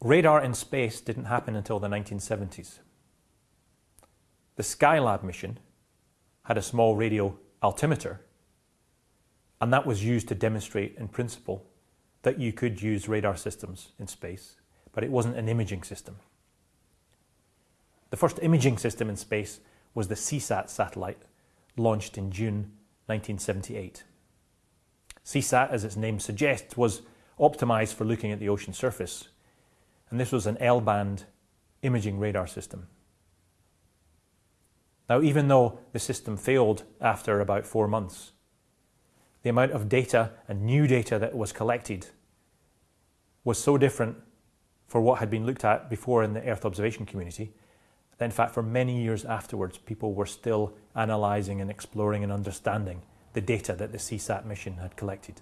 Radar in space didn't happen until the 1970s. The Skylab mission had a small radio altimeter, and that was used to demonstrate in principle that you could use radar systems in space, but it wasn't an imaging system. The first imaging system in space was the Seasat satellite, launched in June 1978. Seasat, as its name suggests, was optimized for looking at the ocean surface and this was an L-band imaging radar system. Now, even though the system failed after about four months, the amount of data and new data that was collected was so different for what had been looked at before in the Earth observation community that in fact for many years afterwards people were still analysing and exploring and understanding the data that the Seasat mission had collected.